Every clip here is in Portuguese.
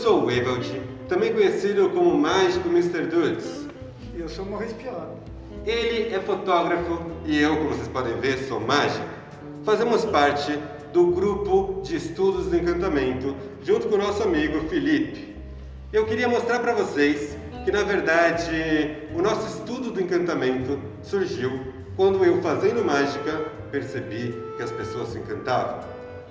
Sou o Evald, também conhecido como Mágico Mr. Dudes. E eu sou o Maurice Pior. Ele é fotógrafo e eu, como vocês podem ver, sou mágico. Fazemos parte do grupo de estudos do encantamento, junto com o nosso amigo Felipe. Eu queria mostrar para vocês que, na verdade, o nosso estudo do encantamento surgiu quando eu, fazendo mágica, percebi que as pessoas se encantavam.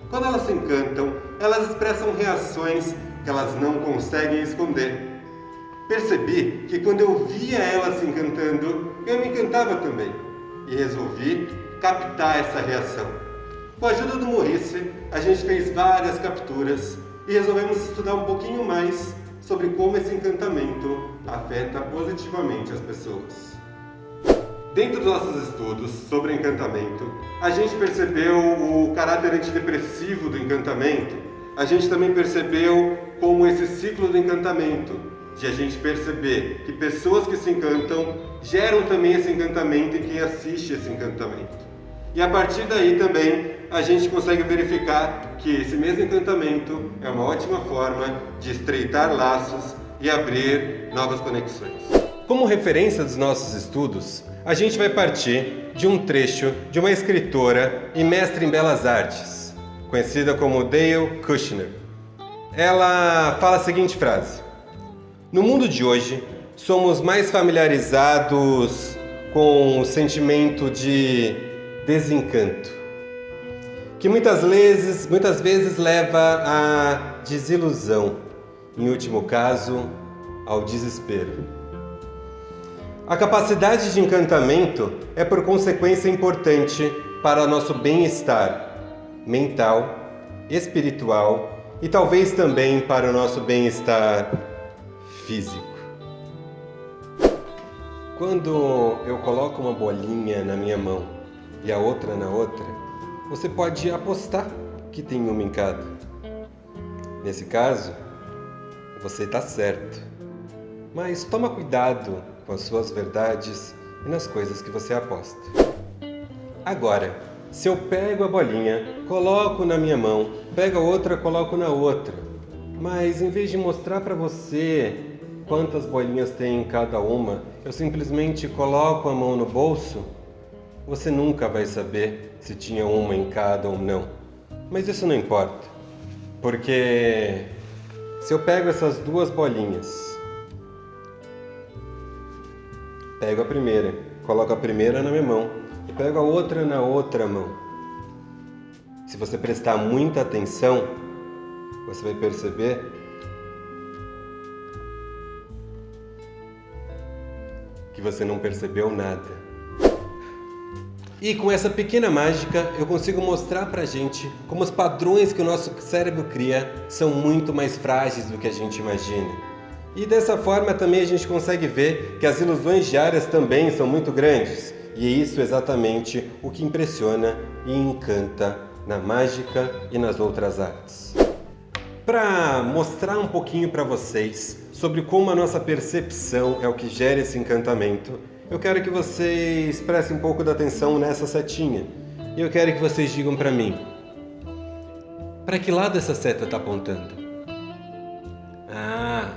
Quando elas se encantam, elas expressam reações que elas não conseguem esconder. Percebi que quando eu via elas se encantando, eu me encantava também. E resolvi captar essa reação. Com a ajuda do Maurice, a gente fez várias capturas e resolvemos estudar um pouquinho mais sobre como esse encantamento afeta positivamente as pessoas. Dentro dos nossos estudos sobre encantamento, a gente percebeu o caráter antidepressivo do encantamento. A gente também percebeu como esse ciclo do encantamento, de a gente perceber que pessoas que se encantam geram também esse encantamento em quem assiste esse encantamento. E a partir daí também a gente consegue verificar que esse mesmo encantamento é uma ótima forma de estreitar laços e abrir novas conexões. Como referência dos nossos estudos, a gente vai partir de um trecho de uma escritora e mestre em belas artes, conhecida como Dale Kushner. Ela fala a seguinte frase: No mundo de hoje, somos mais familiarizados com o sentimento de desencanto, que muitas vezes, muitas vezes leva à desilusão, em último caso, ao desespero. A capacidade de encantamento é por consequência importante para nosso bem-estar mental, espiritual e talvez também para o nosso bem-estar físico. Quando eu coloco uma bolinha na minha mão e a outra na outra, você pode apostar que tem uma em cada. Nesse caso, você está certo. Mas toma cuidado com as suas verdades e nas coisas que você aposta. Agora, se eu pego a bolinha, coloco na minha mão, pego a outra, coloco na outra, mas em vez de mostrar para você quantas bolinhas tem em cada uma, eu simplesmente coloco a mão no bolso, você nunca vai saber se tinha uma em cada ou não. Mas isso não importa, porque se eu pego essas duas bolinhas Pego a primeira, coloco a primeira na minha mão e pego a outra na outra mão. Se você prestar muita atenção, você vai perceber que você não percebeu nada. E com essa pequena mágica eu consigo mostrar pra gente como os padrões que o nosso cérebro cria são muito mais frágeis do que a gente imagina. E dessa forma também a gente consegue ver que as ilusões diárias também são muito grandes. E é isso exatamente o que impressiona e encanta na mágica e nas outras artes. Para mostrar um pouquinho para vocês sobre como a nossa percepção é o que gera esse encantamento, eu quero que vocês prestem um pouco de atenção nessa setinha. E eu quero que vocês digam para mim, para que lado essa seta está apontando? Ah,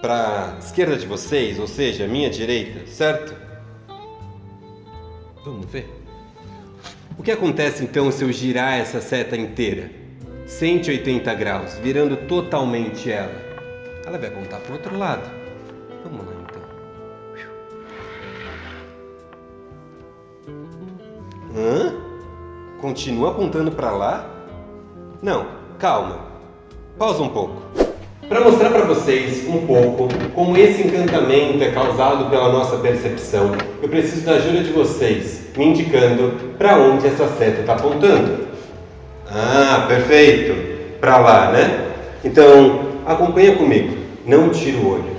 para esquerda de vocês, ou seja, minha direita, certo? Vamos ver. O que acontece então se eu girar essa seta inteira? 180 graus, virando totalmente ela. Ela vai apontar para o outro lado. Vamos lá então. Hã? Continua apontando para lá? Não, calma. Pausa um pouco. Para mostrar para vocês um pouco como esse encantamento é causado pela nossa percepção, eu preciso da ajuda de vocês, me indicando para onde essa seta está apontando. Ah, perfeito! Para lá, né? Então, acompanha comigo, não tira o olho.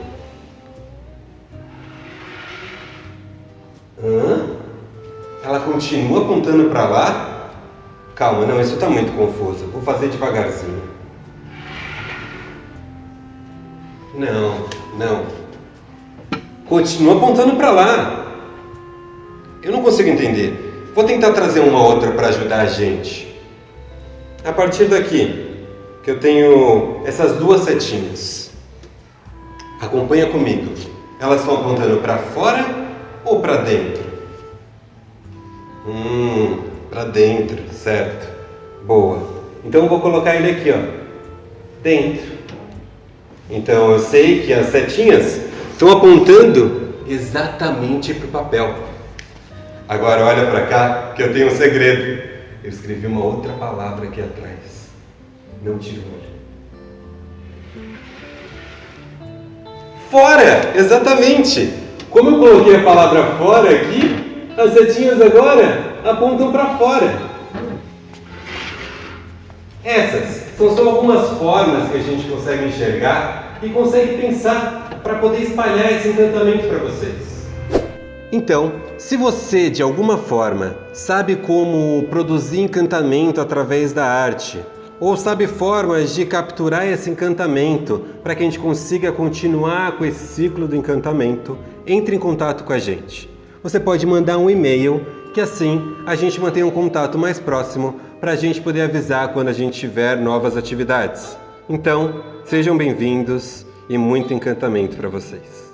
Hã? Ela continua apontando para lá? Calma, não, isso está muito confuso. Vou fazer devagarzinho. Não, não. Continua apontando para lá. Eu não consigo entender. Vou tentar trazer uma outra para ajudar a gente. A partir daqui, que eu tenho essas duas setinhas. Acompanha comigo. Elas estão apontando para fora ou para dentro? Hum, para dentro, certo. Boa. Então eu vou colocar ele aqui, ó. Dentro. Então eu sei que as setinhas estão apontando exatamente para o papel. Agora olha para cá que eu tenho um segredo. Eu escrevi uma outra palavra aqui atrás. Não tire o olho. Fora! Exatamente! Como eu coloquei a palavra fora aqui, as setinhas agora apontam para fora. Essas são só algumas formas que a gente consegue enxergar e consegue pensar para poder espalhar esse encantamento para vocês. Então, se você de alguma forma sabe como produzir encantamento através da arte, ou sabe formas de capturar esse encantamento para que a gente consiga continuar com esse ciclo do encantamento, entre em contato com a gente. Você pode mandar um e-mail, que assim a gente mantém um contato mais próximo para a gente poder avisar quando a gente tiver novas atividades. Então, sejam bem-vindos e muito encantamento para vocês.